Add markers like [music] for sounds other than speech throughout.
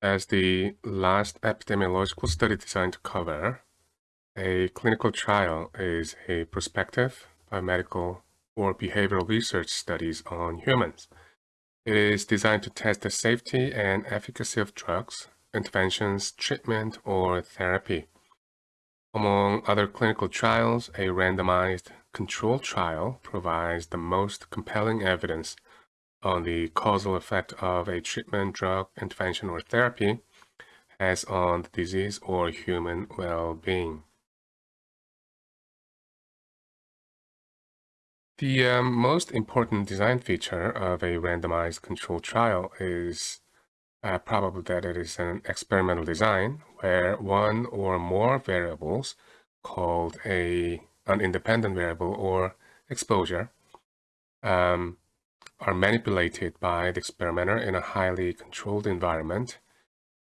As the last epidemiological study designed to cover, a clinical trial is a prospective biomedical or behavioral research studies on humans. It is designed to test the safety and efficacy of drugs, interventions, treatment, or therapy. Among other clinical trials, a randomized controlled trial provides the most compelling evidence on the causal effect of a treatment, drug, intervention, or therapy has on the disease or human well-being. The um, most important design feature of a randomized controlled trial is uh, probably that it is an experimental design where one or more variables called a an independent variable or exposure um, are manipulated by the experimenter in a highly controlled environment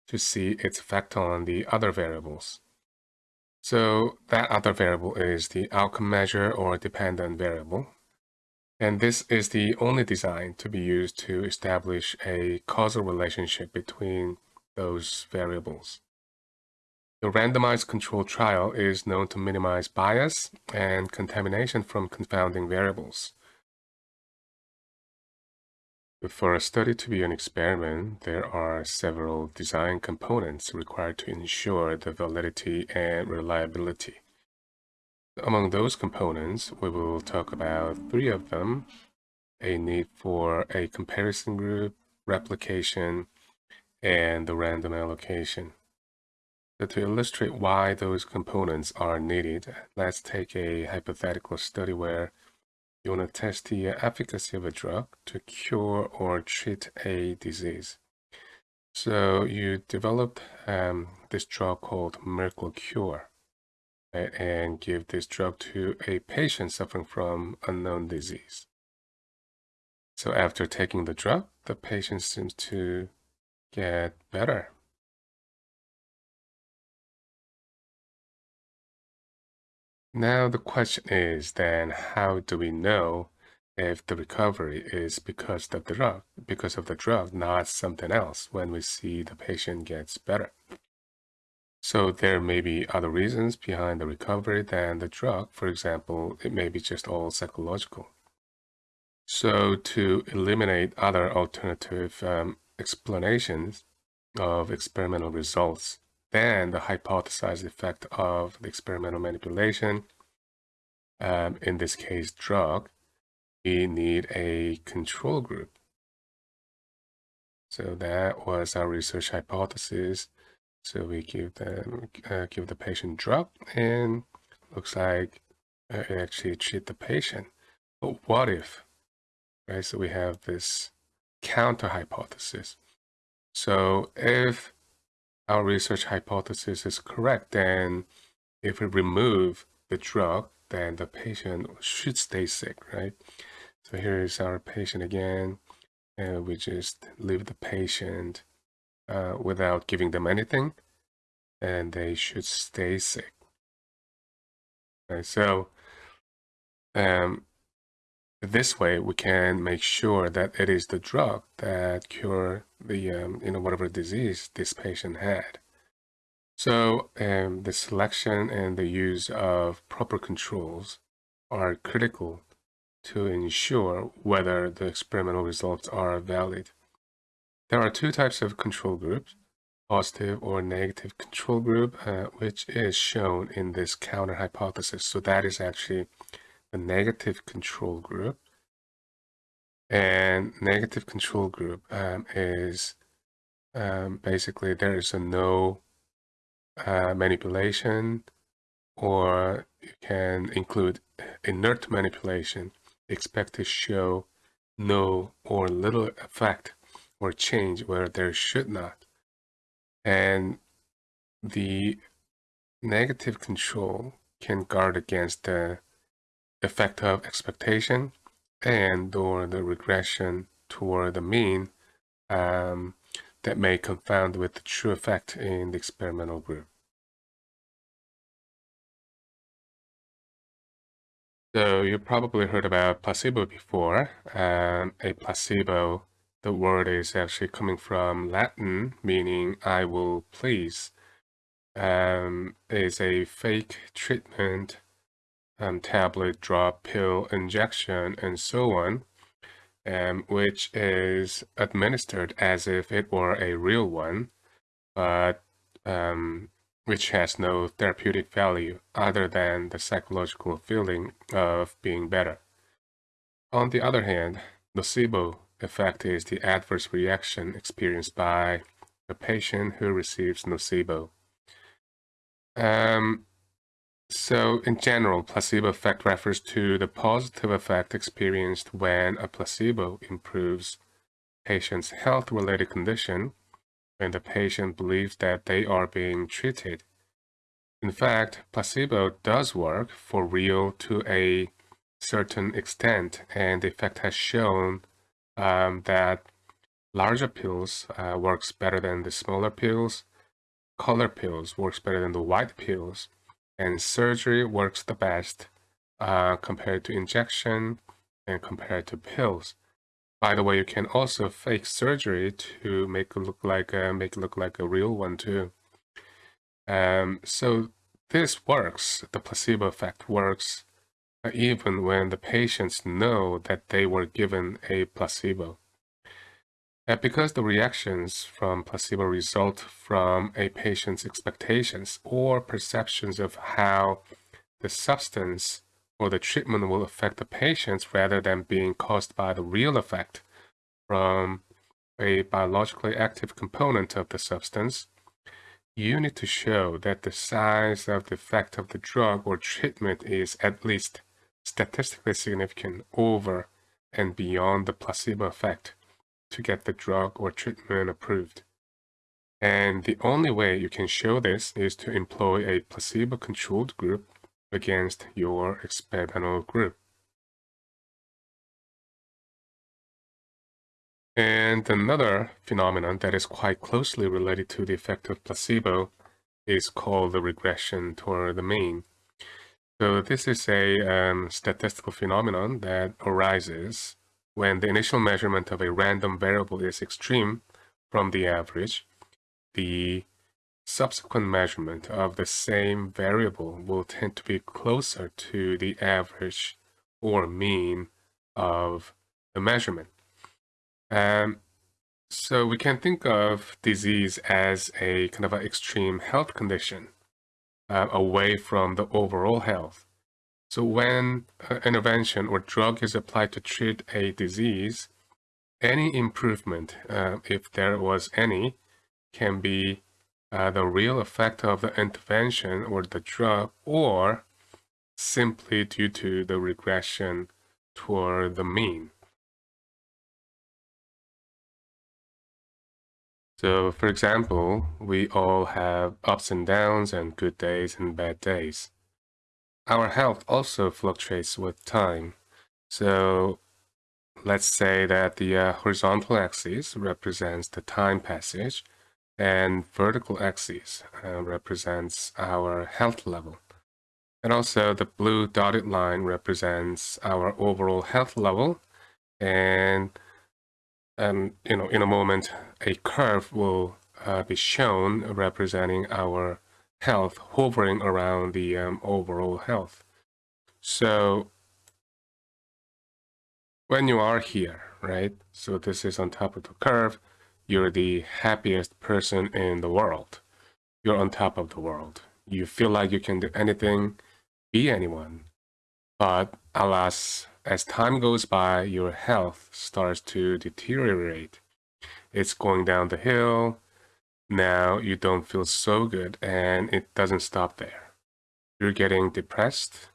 to see its effect on the other variables. So that other variable is the outcome measure or dependent variable. And this is the only design to be used to establish a causal relationship between those variables. The randomized controlled trial is known to minimize bias and contamination from confounding variables. For a study to be an experiment, there are several design components required to ensure the validity and reliability. Among those components, we will talk about three of them, a need for a comparison group, replication, and the random allocation. To illustrate why those components are needed, let's take a hypothetical study where you want to test the efficacy of a drug to cure or treat a disease. So you developed um, this drug called Miracle Cure and give this drug to a patient suffering from unknown disease. So after taking the drug, the patient seems to get better. Now the question is then how do we know if the recovery is because of the drug, because of the drug, not something else when we see the patient gets better. So there may be other reasons behind the recovery than the drug. For example, it may be just all psychological. So to eliminate other alternative um, explanations of experimental results, then the hypothesized effect of the experimental manipulation, um, in this case drug, we need a control group. So that was our research hypothesis. So we give them uh, give the patient drug and looks like uh, it actually treat the patient. But what if, right? So we have this counter hypothesis. So if our research hypothesis is correct, then if we remove the drug, then the patient should stay sick, right? So here is our patient again, and we just leave the patient uh, without giving them anything, and they should stay sick. Okay, so um, this way we can make sure that it is the drug that cure the um, you know whatever disease this patient had. So um, the selection and the use of proper controls are critical to ensure whether the experimental results are valid. There are two types of control groups, positive or negative control group, uh, which is shown in this counter hypothesis. So that is actually the negative control group. And negative control group um, is um, basically there is a no uh, manipulation or you can include inert manipulation expect to show no or little effect or change where there should not and the negative control can guard against the effect of expectation and or the regression toward the mean um, that may confound with the true effect in the experimental group. So you probably heard about placebo before. Um, a placebo the word is actually coming from Latin, meaning I will please. Um, is a fake treatment, um, tablet, drop, pill, injection, and so on, um, which is administered as if it were a real one, but um, which has no therapeutic value other than the psychological feeling of being better. On the other hand, nocebo effect is the adverse reaction experienced by a patient who receives nocebo. Um, so in general, placebo effect refers to the positive effect experienced when a placebo improves patient's health-related condition when the patient believes that they are being treated. In fact, placebo does work for real to a certain extent, and the effect has shown um, that larger pills uh, works better than the smaller pills, color pills works better than the white pills, and surgery works the best uh, compared to injection and compared to pills. By the way, you can also fake surgery to make it look like a, make it look like a real one too. Um, so this works. The placebo effect works uh, even when the patients know that they were given a placebo. And because the reactions from placebo result from a patient's expectations or perceptions of how the substance or the treatment will affect the patients rather than being caused by the real effect from a biologically active component of the substance, you need to show that the size of the effect of the drug or treatment is at least statistically significant over and beyond the placebo effect to get the drug or treatment approved. And the only way you can show this is to employ a placebo-controlled group against your experimental group. And another phenomenon that is quite closely related to the effect of placebo is called the regression toward the mean. So this is a um, statistical phenomenon that arises when the initial measurement of a random variable is extreme from the average. The subsequent measurement of the same variable will tend to be closer to the average or mean of the measurement. Um, so we can think of disease as a kind of an extreme health condition uh, away from the overall health. So when an intervention or drug is applied to treat a disease, any improvement, uh, if there was any, can be uh, the real effect of the intervention or the drug or simply due to the regression toward the mean. So for example, we all have ups and downs and good days and bad days. Our health also fluctuates with time. So let's say that the uh, horizontal axis represents the time passage and vertical axis uh, represents our health level. And also the blue dotted line represents our overall health level and um, you know, in a moment, a curve will uh, be shown representing our health hovering around the um, overall health. So when you are here, right? So this is on top of the curve. You're the happiest person in the world. You're on top of the world. You feel like you can do anything, be anyone. But alas, as time goes by, your health starts to deteriorate. It's going down the hill. Now you don't feel so good and it doesn't stop there. You're getting depressed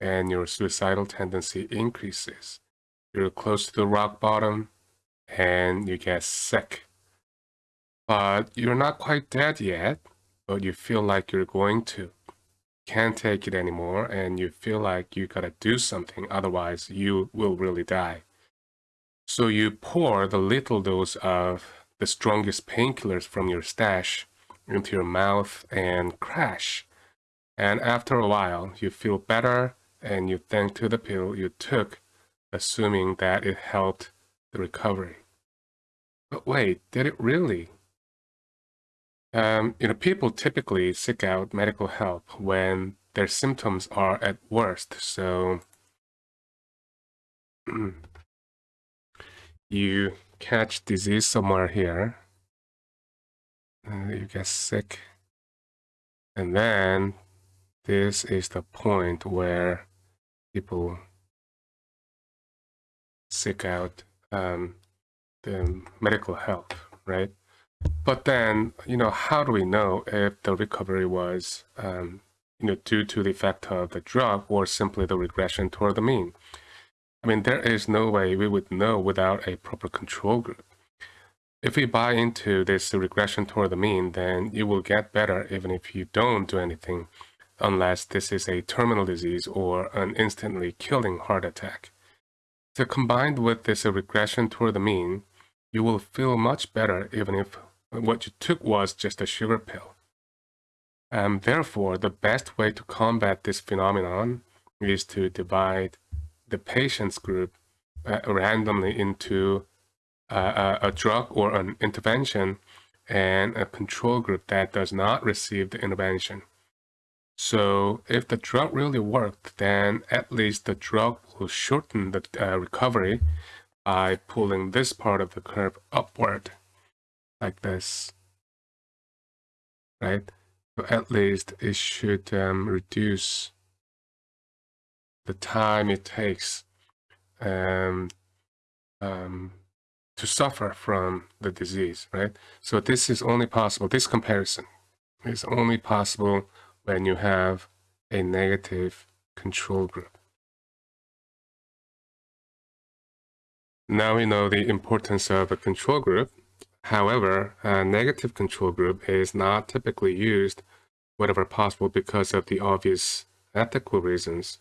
and your suicidal tendency increases. You're close to the rock bottom and you get sick. But you're not quite dead yet, but you feel like you're going to can't take it anymore and you feel like you gotta do something, otherwise you will really die. So you pour the little dose of the strongest painkillers from your stash into your mouth and crash. And after a while, you feel better and you thank to the pill you took, assuming that it helped the recovery. But wait, did it really? Um, you know, people typically seek out medical help when their symptoms are at worst. So [clears throat] you catch disease somewhere here, uh, you get sick, and then this is the point where people seek out um, the medical help, right? But then, you know, how do we know if the recovery was, um, you know, due to the effect of the drug or simply the regression toward the mean? I mean, there is no way we would know without a proper control group. If we buy into this regression toward the mean, then you will get better even if you don't do anything, unless this is a terminal disease or an instantly killing heart attack. So combined with this regression toward the mean, you will feel much better even if what you took was just a sugar pill. And therefore, the best way to combat this phenomenon is to divide the patient's group uh, randomly into uh, a, a drug or an intervention and a control group that does not receive the intervention. So if the drug really worked, then at least the drug will shorten the uh, recovery by pulling this part of the curve upward, like this, right? So at least it should um, reduce the time it takes um, um, to suffer from the disease, right? So this is only possible, this comparison is only possible when you have a negative control group. Now we know the importance of a control group. However, a negative control group is not typically used wherever possible because of the obvious ethical reasons.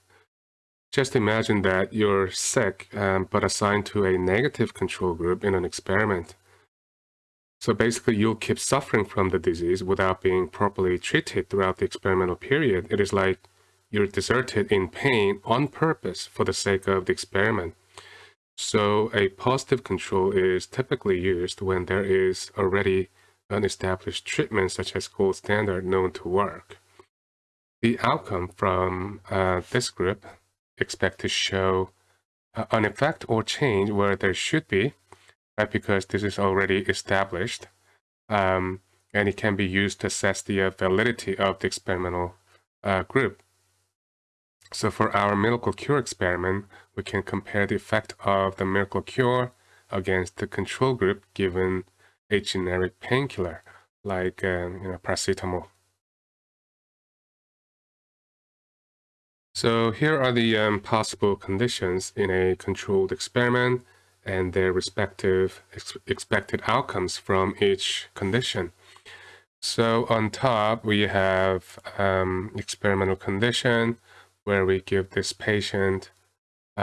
Just imagine that you're sick um, but assigned to a negative control group in an experiment. So basically, you'll keep suffering from the disease without being properly treated throughout the experimental period. It is like you're deserted in pain on purpose for the sake of the experiment. So a positive control is typically used when there is already an established treatment such as gold standard known to work. The outcome from uh, this group expect to show uh, an effect or change where there should be right? Because this is already established. Um, and it can be used to assess the uh, validity of the experimental uh, group. So for our miracle cure experiment, we can compare the effect of the miracle cure against the control group given a generic painkiller like uh, you know, paracetamol. So here are the um, possible conditions in a controlled experiment and their respective ex expected outcomes from each condition. So on top, we have um, experimental condition where we give this patient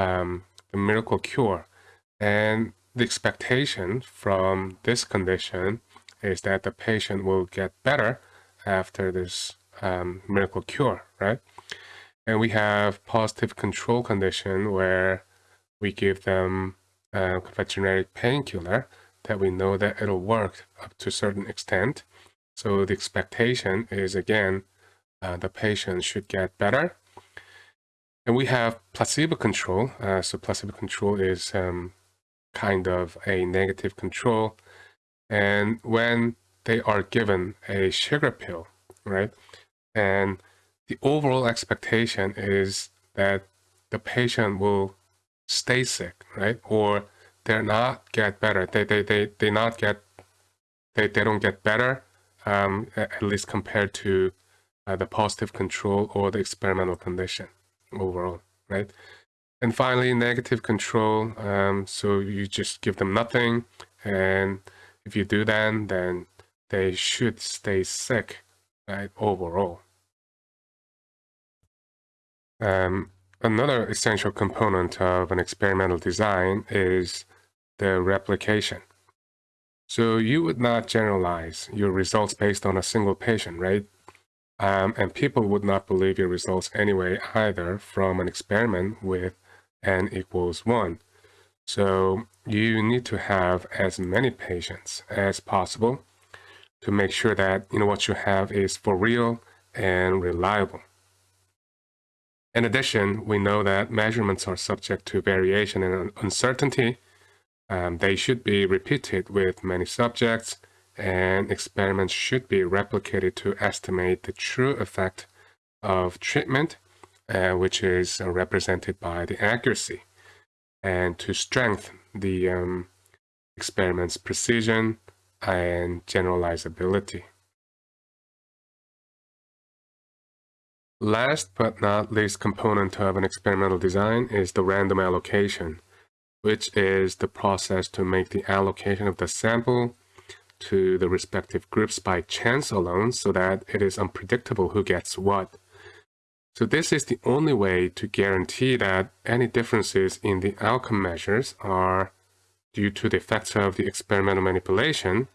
um, the miracle cure. And the expectation from this condition is that the patient will get better after this um, miracle cure, right? And we have positive control condition where we give them uh, a generic painkiller that we know that it'll work up to a certain extent. So the expectation is again, uh, the patient should get better. And we have placebo control. Uh, so placebo control is um, kind of a negative control. And when they are given a sugar pill, right? And the overall expectation is that the patient will stay sick, right? Or they're not get better. They they they they not get they they don't get better. Um, at least compared to uh, the positive control or the experimental condition overall, right? And finally, negative control. Um, so you just give them nothing, and if you do that, then they should stay sick, right? Overall. Um, Another essential component of an experimental design is the replication. So you would not generalize your results based on a single patient, right? Um, and people would not believe your results anyway either from an experiment with n equals 1. So you need to have as many patients as possible to make sure that you know what you have is for real and reliable. In addition, we know that measurements are subject to variation and uncertainty. Um, they should be repeated with many subjects, and experiments should be replicated to estimate the true effect of treatment, uh, which is uh, represented by the accuracy, and to strengthen the um, experiment's precision and generalizability. Last but not least component of an experimental design is the random allocation, which is the process to make the allocation of the sample to the respective groups by chance alone so that it is unpredictable who gets what. So this is the only way to guarantee that any differences in the outcome measures are due to the effects of the experimental manipulation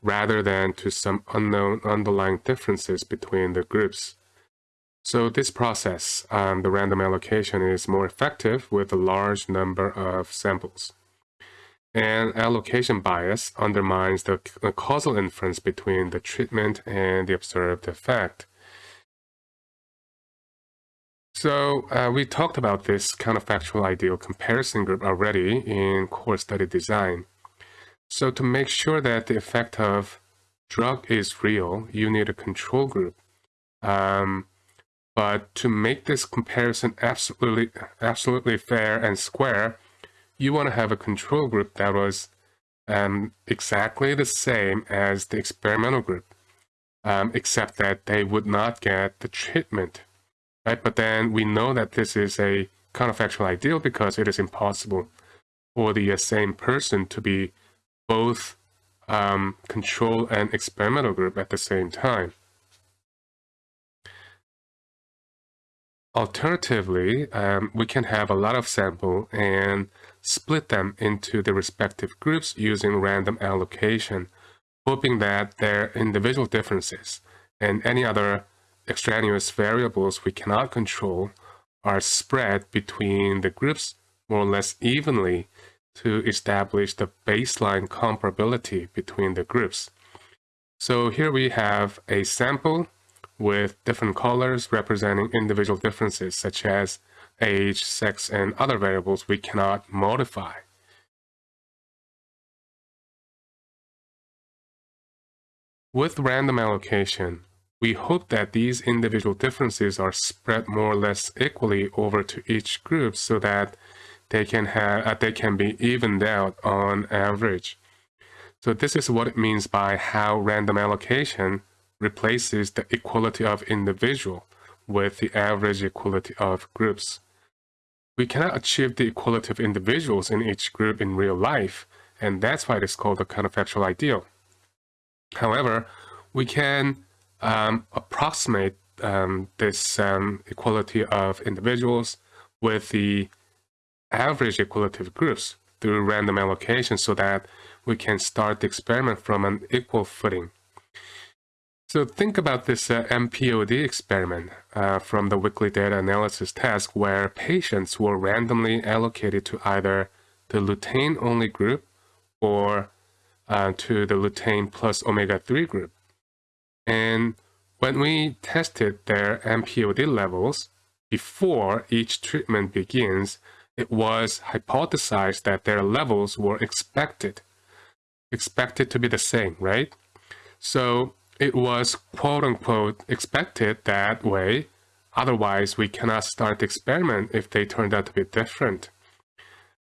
rather than to some unknown underlying differences between the groups. So this process, um, the random allocation, is more effective with a large number of samples. And allocation bias undermines the causal inference between the treatment and the observed effect. So uh, we talked about this counterfactual ideal comparison group already in core study design. So to make sure that the effect of drug is real, you need a control group. Um, but to make this comparison absolutely, absolutely fair and square, you want to have a control group that was um, exactly the same as the experimental group, um, except that they would not get the treatment, right? But then we know that this is a counterfactual ideal because it is impossible for the uh, same person to be both um, control and experimental group at the same time. Alternatively, um, we can have a lot of sample and split them into the respective groups using random allocation, hoping that their individual differences and any other extraneous variables we cannot control are spread between the groups more or less evenly to establish the baseline comparability between the groups. So here we have a sample with different colors representing individual differences such as age, sex, and other variables we cannot modify. With random allocation, we hope that these individual differences are spread more or less equally over to each group so that they can have uh, they can be evened out on average. So this is what it means by how random allocation replaces the equality of individual with the average equality of groups. We cannot achieve the equality of individuals in each group in real life, and that's why it is called the counterfactual ideal. However, we can um, approximate um, this um, equality of individuals with the average equality of groups through random allocation so that we can start the experiment from an equal footing. So think about this uh, MPOD experiment uh, from the weekly data analysis task where patients were randomly allocated to either the lutein-only group or uh, to the lutein plus omega-3 group. And when we tested their MPOD levels before each treatment begins, it was hypothesized that their levels were expected, expected to be the same, right? So it was quote unquote expected that way. Otherwise, we cannot start the experiment if they turned out to be different.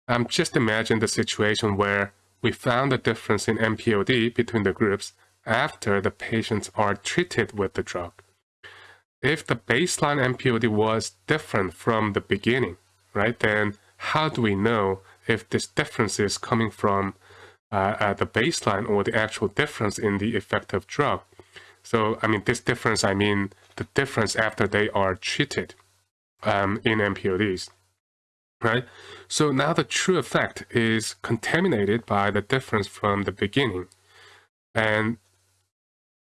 Um, just imagine the situation where we found a difference in MPOD between the groups after the patients are treated with the drug. If the baseline MPOD was different from the beginning, right, then how do we know if this difference is coming from uh, uh, the baseline or the actual difference in the effective drug? So, I mean, this difference, I mean the difference after they are treated um, in MPODs, right? So now the true effect is contaminated by the difference from the beginning. And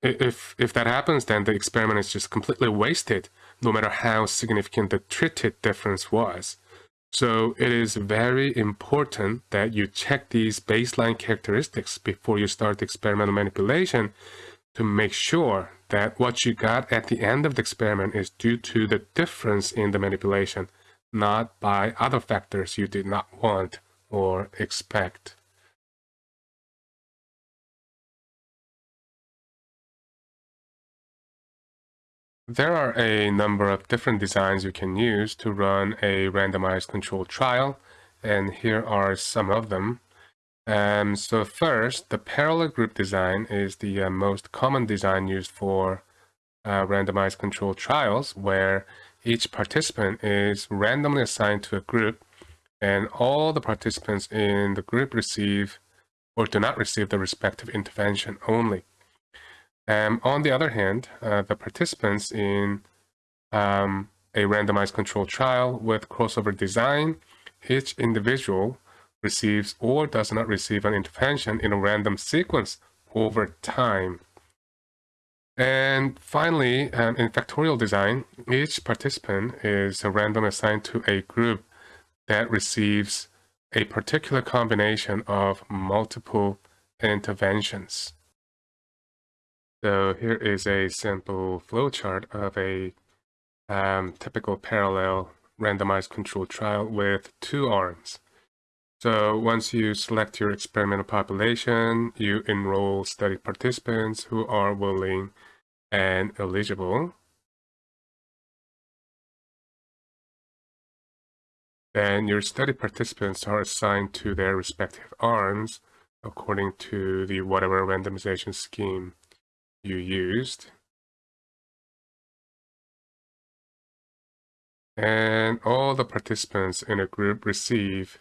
if, if that happens, then the experiment is just completely wasted, no matter how significant the treated difference was. So it is very important that you check these baseline characteristics before you start experimental manipulation to make sure that what you got at the end of the experiment is due to the difference in the manipulation, not by other factors you did not want or expect. There are a number of different designs you can use to run a randomized controlled trial, and here are some of them. Um, so first, the parallel group design is the uh, most common design used for uh, randomized controlled trials, where each participant is randomly assigned to a group, and all the participants in the group receive or do not receive the respective intervention only. Um, on the other hand, uh, the participants in um, a randomized controlled trial with crossover design, each individual receives or does not receive an intervention in a random sequence over time. And finally, um, in factorial design, each participant is randomly assigned to a group that receives a particular combination of multiple interventions. So here is a simple flowchart of a um, typical parallel randomized controlled trial with two arms. So once you select your experimental population, you enroll study participants who are willing and eligible. Then your study participants are assigned to their respective arms according to the whatever randomization scheme you used. And all the participants in a group receive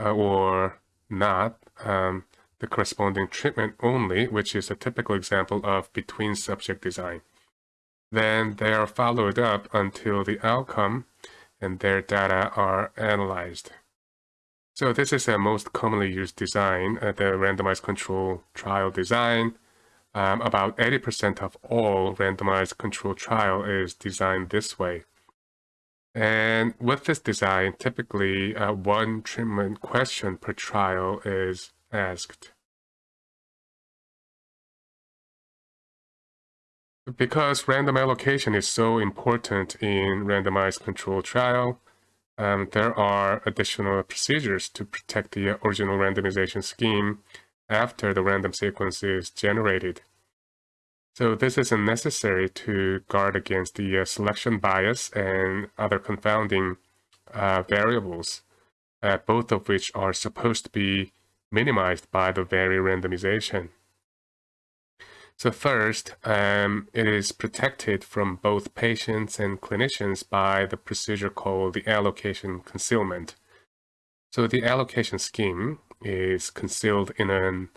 uh, or not um, the corresponding treatment only, which is a typical example of between subject design. Then they are followed up until the outcome and their data are analyzed. So this is a most commonly used design, uh, the randomized control trial design, um, about 80% of all randomized control trial is designed this way. And with this design, typically uh, one treatment question per trial is asked. Because random allocation is so important in randomized controlled trial, um, there are additional procedures to protect the original randomization scheme after the random sequence is generated. So this is necessary to guard against the uh, selection bias and other confounding uh, variables, uh, both of which are supposed to be minimized by the very randomization. So first, um, it is protected from both patients and clinicians by the procedure called the allocation concealment. So the allocation scheme is concealed in an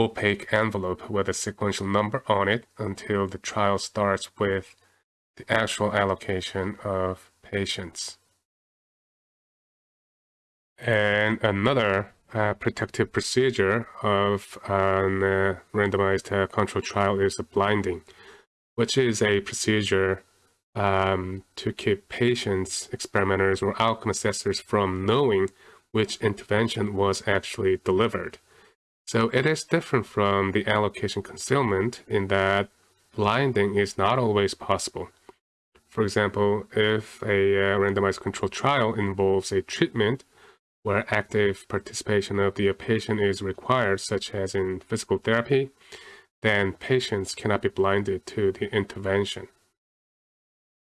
opaque envelope with a sequential number on it until the trial starts with the actual allocation of patients. And another uh, protective procedure of an uh, randomized uh, control trial is blinding, which is a procedure um, to keep patients, experimenters, or outcome assessors from knowing which intervention was actually delivered. So it is different from the allocation concealment in that blinding is not always possible. For example, if a uh, randomized controlled trial involves a treatment where active participation of the patient is required, such as in physical therapy, then patients cannot be blinded to the intervention.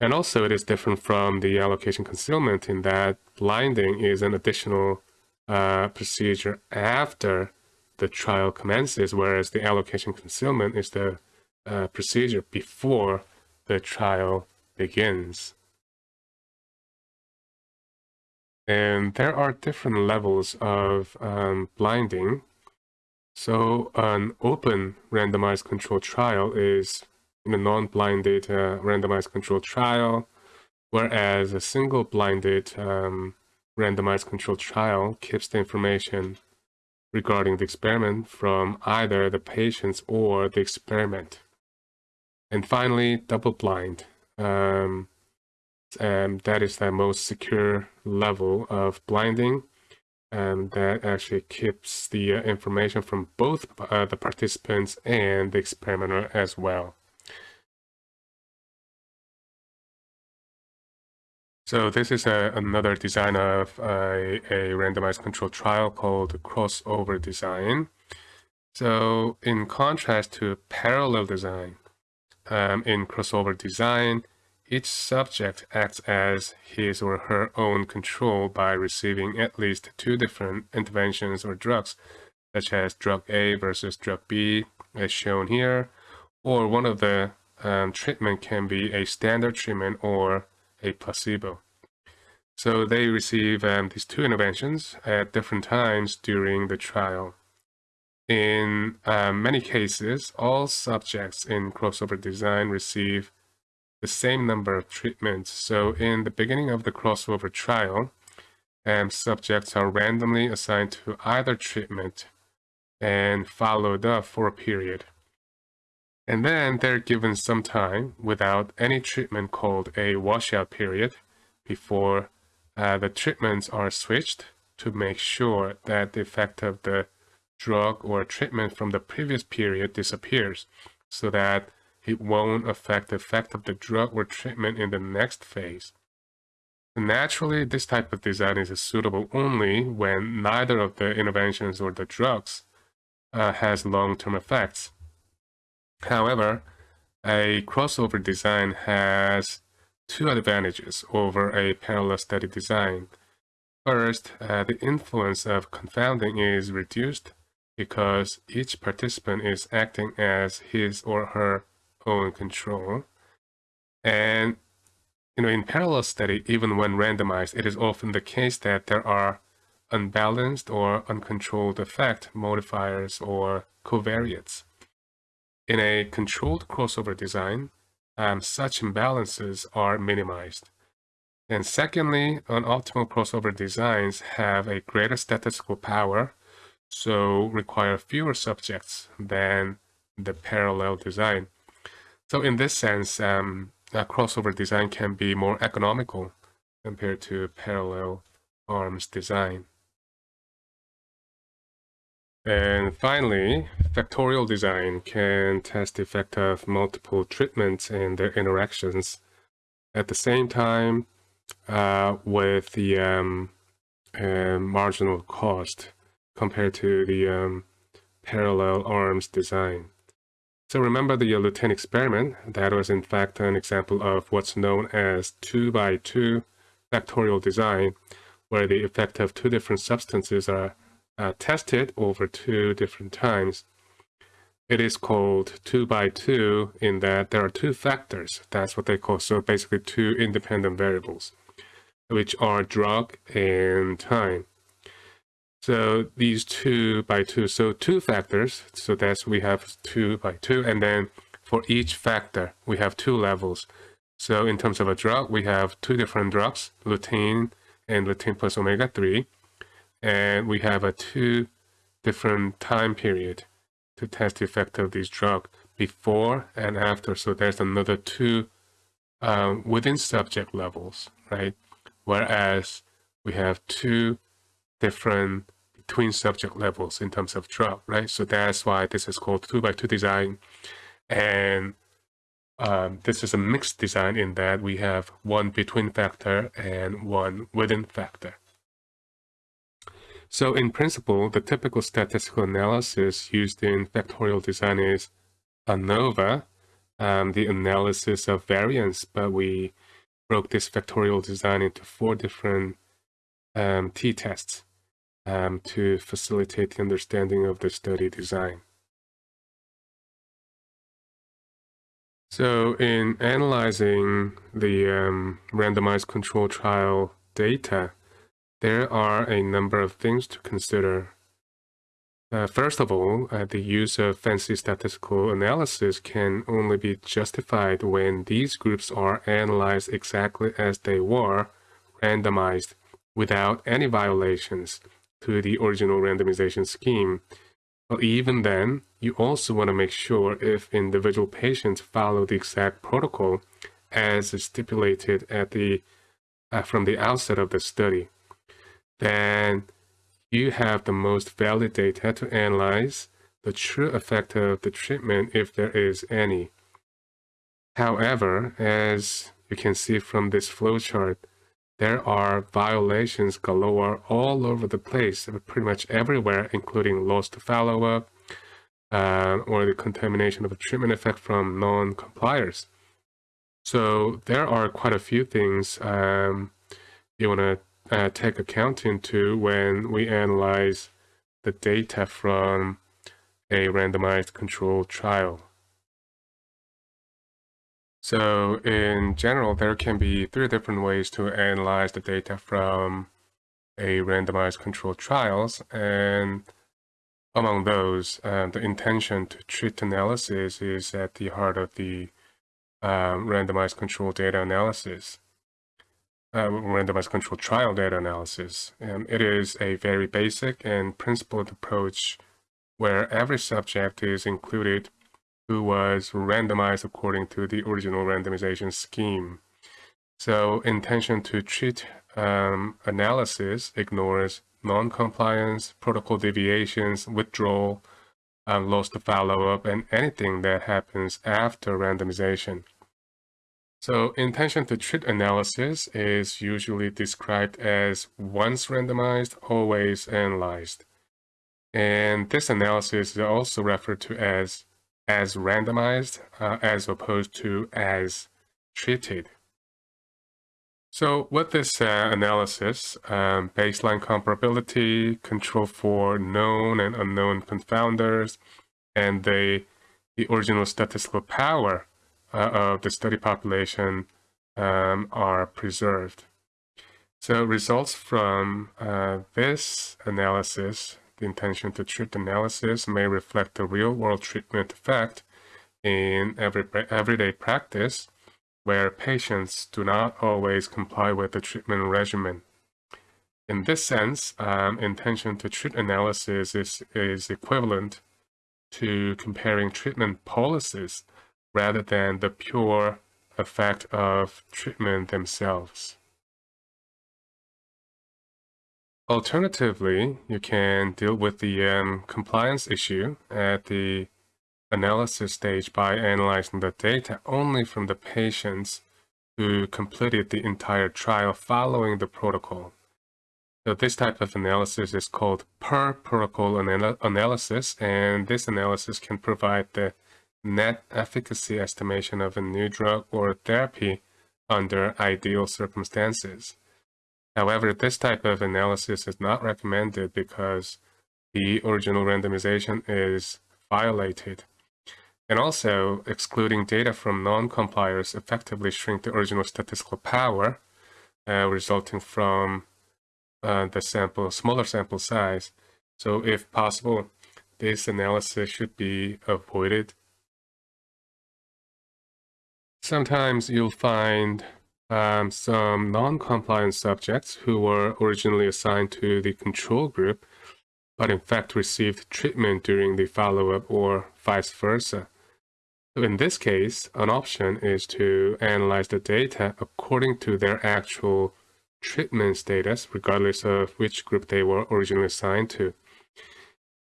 And also it is different from the allocation concealment in that blinding is an additional uh, procedure after the trial commences, whereas the allocation concealment is the uh, procedure before the trial begins. And there are different levels of um, blinding. So an open randomized controlled trial is a non-blinded uh, randomized controlled trial, whereas a single blinded um, randomized controlled trial keeps the information regarding the experiment from either the patients or the experiment. And finally, double blind. Um, um, that is the most secure level of blinding um, that actually keeps the uh, information from both uh, the participants and the experimenter as well. So this is a, another design of a, a randomized control trial called crossover design. So in contrast to parallel design, um, in crossover design, each subject acts as his or her own control by receiving at least two different interventions or drugs, such as drug A versus drug B, as shown here, or one of the um, treatment can be a standard treatment or a placebo. So they receive um, these two interventions at different times during the trial. In uh, many cases, all subjects in crossover design receive the same number of treatments. So in the beginning of the crossover trial, um, subjects are randomly assigned to either treatment and followed up for a period. And then they're given some time without any treatment called a washout period before uh, the treatments are switched to make sure that the effect of the drug or treatment from the previous period disappears so that it won't affect the effect of the drug or treatment in the next phase. Naturally, this type of design is suitable only when neither of the interventions or the drugs uh, has long-term effects. However, a crossover design has two advantages over a parallel study design. First, uh, the influence of confounding is reduced because each participant is acting as his or her own control. And you know, in parallel study, even when randomized, it is often the case that there are unbalanced or uncontrolled effect modifiers or covariates. In a controlled crossover design, um, such imbalances are minimized. And secondly, optimal crossover designs have a greater statistical power so require fewer subjects than the parallel design. So in this sense, um, a crossover design can be more economical compared to parallel arms design. And finally, factorial design can test the effect of multiple treatments and their interactions at the same time uh, with the um, uh, marginal cost compared to the um, parallel arms design. So remember the lutein's experiment, that was in fact an example of what's known as 2 by 2 factorial design, where the effect of two different substances are uh, tested over two different times. It is called 2 by 2 in that there are two factors, that's what they call, so basically two independent variables, which are drug and time. So these two by two, so two factors. So that's we have two by two. And then for each factor, we have two levels. So in terms of a drug, we have two different drugs, lutein and lutein plus omega-3. And we have a two different time period to test the effect of this drug before and after. So there's another two um, within subject levels, right? Whereas we have two different between subject levels in terms of drug, right? So that's why this is called two by two design. And um, this is a mixed design in that we have one between factor and one within factor. So in principle, the typical statistical analysis used in factorial design is ANOVA, um, the analysis of variance, but we broke this factorial design into four different um, t-tests um, to facilitate the understanding of the study design. So in analyzing the um, randomized control trial data, there are a number of things to consider. Uh, first of all, uh, the use of fancy statistical analysis can only be justified when these groups are analyzed exactly as they were, randomized, without any violations to the original randomization scheme. But even then, you also want to make sure if individual patients follow the exact protocol as stipulated at the uh, from the outset of the study, then you have the most valid data to analyze the true effect of the treatment if there is any. However, as you can see from this flowchart, there are violations galore all over the place, pretty much everywhere, including lost follow-up uh, or the contamination of a treatment effect from non-compliers. So there are quite a few things um, you want to uh, take account into when we analyze the data from a randomized controlled trial. So in general, there can be three different ways to analyze the data from a randomized controlled trials. And among those, uh, the intention to treat analysis is at the heart of the um, randomized control data analysis, uh, randomized controlled trial data analysis. And it is a very basic and principled approach where every subject is included who was randomized according to the original randomization scheme. So intention to treat um, analysis ignores non-compliance, protocol deviations, withdrawal, um, to follow-up, and anything that happens after randomization. So intention to treat analysis is usually described as once randomized, always analyzed. And this analysis is also referred to as as randomized uh, as opposed to as treated. So with this uh, analysis, um, baseline comparability, control for known and unknown confounders, and the, the original statistical power of the study population um, are preserved. So results from uh, this analysis the intention to treat analysis may reflect the real-world treatment effect in every, everyday practice where patients do not always comply with the treatment regimen. In this sense, um, intention to treat analysis is, is equivalent to comparing treatment policies rather than the pure effect of treatment themselves. Alternatively, you can deal with the um, compliance issue at the analysis stage by analyzing the data only from the patients who completed the entire trial following the protocol. So this type of analysis is called per protocol anal analysis, and this analysis can provide the net efficacy estimation of a new drug or therapy under ideal circumstances. However, this type of analysis is not recommended because the original randomization is violated. And also, excluding data from non-compliers effectively shrink the original statistical power uh, resulting from uh, the sample, smaller sample size. So if possible, this analysis should be avoided. Sometimes you'll find um, some non-compliant subjects who were originally assigned to the control group, but in fact received treatment during the follow-up or vice versa. So in this case, an option is to analyze the data according to their actual treatment status, regardless of which group they were originally assigned to.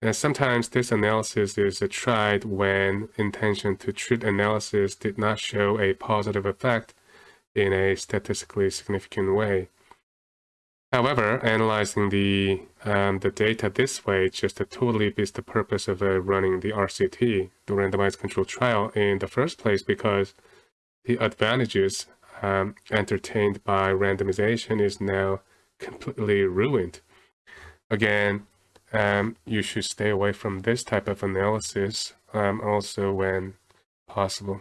And sometimes this analysis is tried when intention to treat analysis did not show a positive effect in a statistically significant way. However, analyzing the, um, the data this way just totally beats the purpose of uh, running the RCT, the randomized controlled trial, in the first place because the advantages um, entertained by randomization is now completely ruined. Again, um, you should stay away from this type of analysis um, also when possible.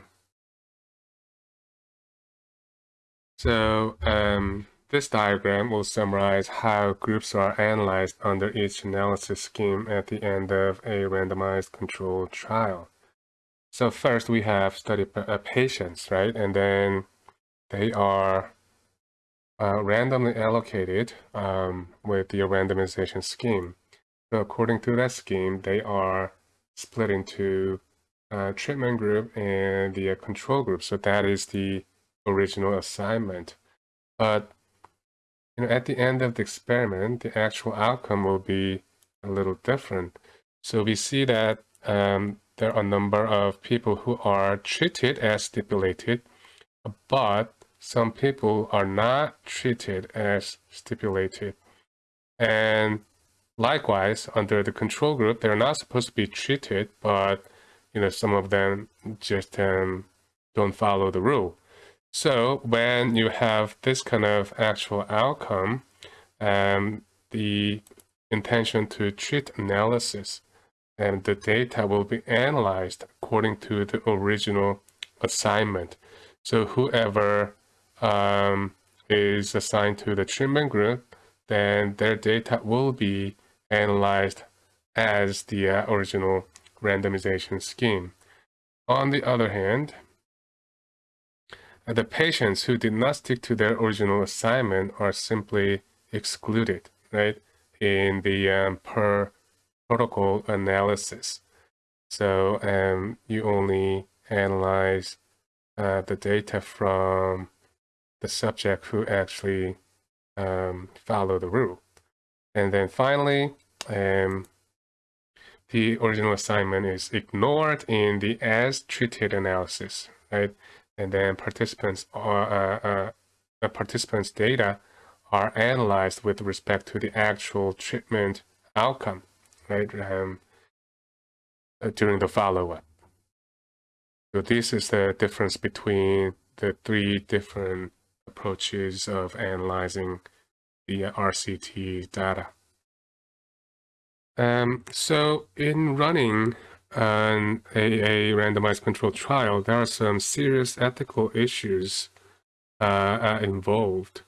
So um, this diagram will summarize how groups are analyzed under each analysis scheme at the end of a randomized controlled trial. So first we have study uh, patients, right? And then they are uh, randomly allocated um, with the randomization scheme. So according to that scheme, they are split into uh, treatment group and the uh, control group. So that is the original assignment. But you know, at the end of the experiment, the actual outcome will be a little different. So we see that um, there are a number of people who are treated as stipulated, but some people are not treated as stipulated. And likewise, under the control group, they're not supposed to be treated, but you know, some of them just um, don't follow the rule. So when you have this kind of actual outcome, um, the intention to treat analysis and the data will be analyzed according to the original assignment. So whoever um, is assigned to the treatment group, then their data will be analyzed as the uh, original randomization scheme. On the other hand, the patients who did not stick to their original assignment are simply excluded, right, in the um, per protocol analysis. So um, you only analyze uh, the data from the subject who actually um, follow the rule. And then finally, um, the original assignment is ignored in the as treated analysis, right? And then participants are, uh, uh, participants' data are analyzed with respect to the actual treatment outcome, right? Um, uh, during the follow-up. So this is the difference between the three different approaches of analyzing the RCT data. Um, so in running an, a, a randomized controlled trial, there are some serious ethical issues uh, uh, involved.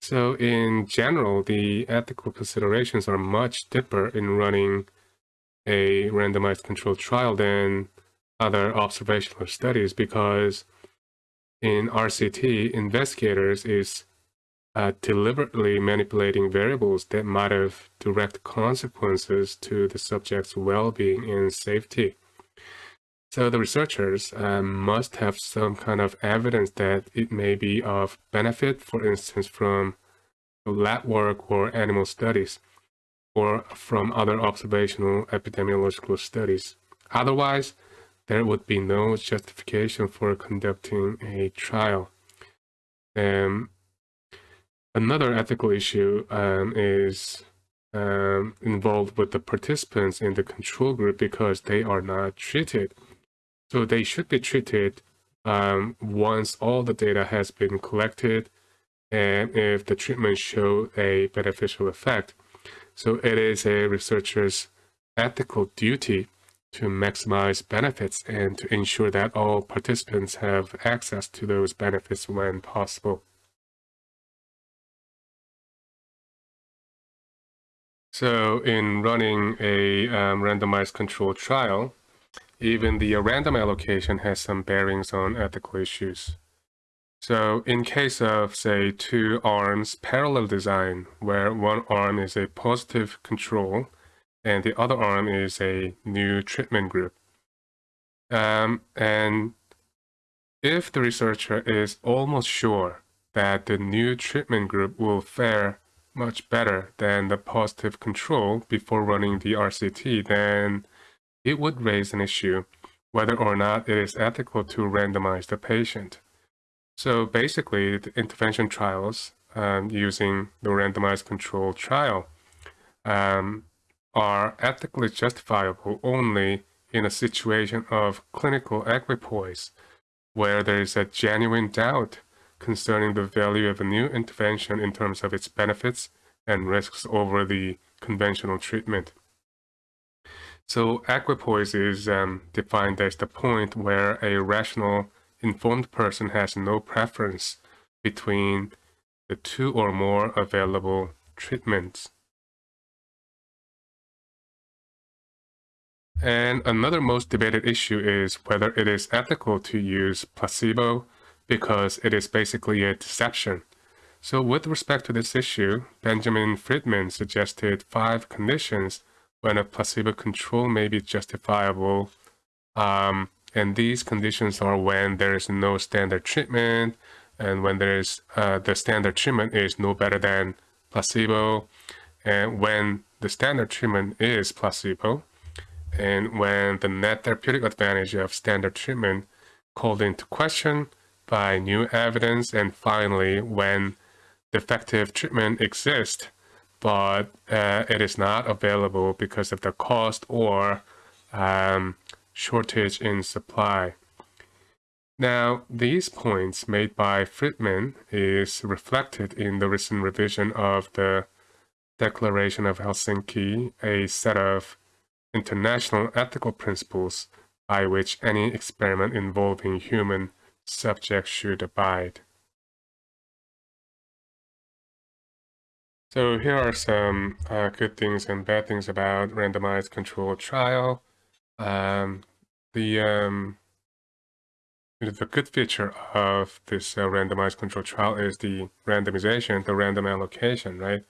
So in general, the ethical considerations are much deeper in running a randomized controlled trial than other observational studies because in RCT, investigators is uh, deliberately manipulating variables that might have direct consequences to the subject's well-being and safety. So the researchers um, must have some kind of evidence that it may be of benefit, for instance, from lab work or animal studies, or from other observational epidemiological studies. Otherwise, there would be no justification for conducting a trial. Um, Another ethical issue um, is um, involved with the participants in the control group because they are not treated. So they should be treated um, once all the data has been collected and if the treatment show a beneficial effect. So it is a researcher's ethical duty to maximize benefits and to ensure that all participants have access to those benefits when possible. So in running a um, randomized controlled trial, even the random allocation has some bearings on ethical issues. So in case of, say, two arms parallel design, where one arm is a positive control and the other arm is a new treatment group. Um, and if the researcher is almost sure that the new treatment group will fare much better than the positive control before running the RCT, then it would raise an issue whether or not it is ethical to randomize the patient. So basically, the intervention trials um, using the randomized control trial um, are ethically justifiable only in a situation of clinical equipoise, where there is a genuine doubt concerning the value of a new intervention in terms of its benefits and risks over the conventional treatment. So equipoise is um, defined as the point where a rational, informed person has no preference between the two or more available treatments. And another most debated issue is whether it is ethical to use placebo because it is basically a deception. So with respect to this issue, Benjamin Freedman suggested five conditions when a placebo control may be justifiable um, And these conditions are when there is no standard treatment and when there is uh, the standard treatment is no better than placebo and when the standard treatment is placebo and when the net therapeutic advantage of standard treatment called into question by new evidence and finally when effective treatment exists but uh, it is not available because of the cost or um, shortage in supply. Now, these points made by Freedman is reflected in the recent revision of the Declaration of Helsinki, a set of international ethical principles by which any experiment involving human subjects should abide. So here are some uh, good things and bad things about randomized controlled trial. Um, the um, the good feature of this uh, randomized controlled trial is the randomization, the random allocation, right?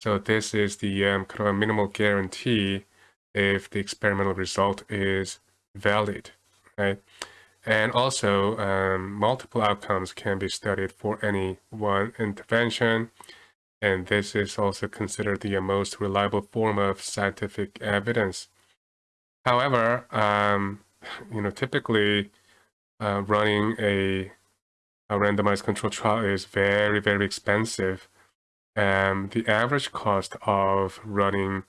So this is the um, kind of a minimal guarantee if the experimental result is valid, right? And also, um, multiple outcomes can be studied for any one intervention and this is also considered the most reliable form of scientific evidence. However, um, you know, typically uh, running a, a randomized control trial is very, very expensive. Um, the average cost of running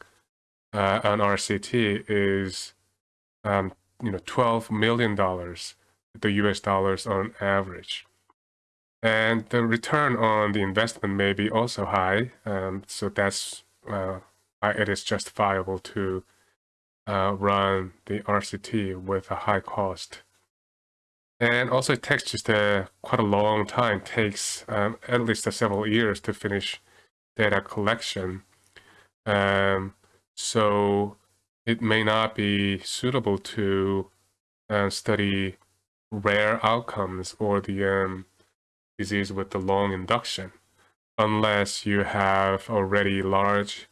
uh, an RCT is, um, you know, $12 million, the US dollars on average. And the return on the investment may be also high. Um, so that's uh, why it is justifiable to uh, run the RCT with a high cost. And also it takes just a, quite a long time, takes um, at least several years to finish data collection. Um, so it may not be suitable to uh, study rare outcomes or the um, disease with the long induction, unless you have already large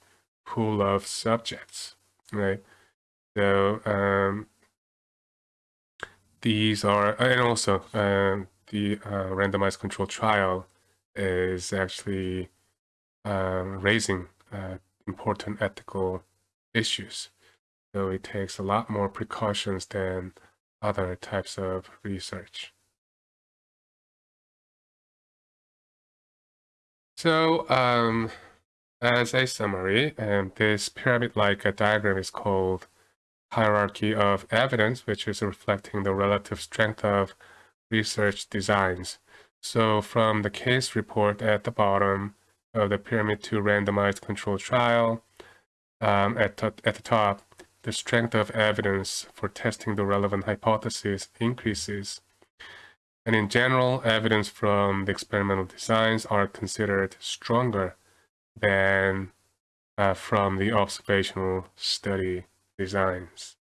pool of subjects, right? So um, these are, and also um, the uh, randomized control trial is actually um, raising uh, important ethical issues. So it takes a lot more precautions than other types of research. So um, as a summary, um, this pyramid-like diagram is called hierarchy of evidence, which is reflecting the relative strength of research designs. So from the case report at the bottom of the pyramid to randomized controlled trial, um, at, at the top, the strength of evidence for testing the relevant hypothesis increases and in general, evidence from the experimental designs are considered stronger than uh, from the observational study designs.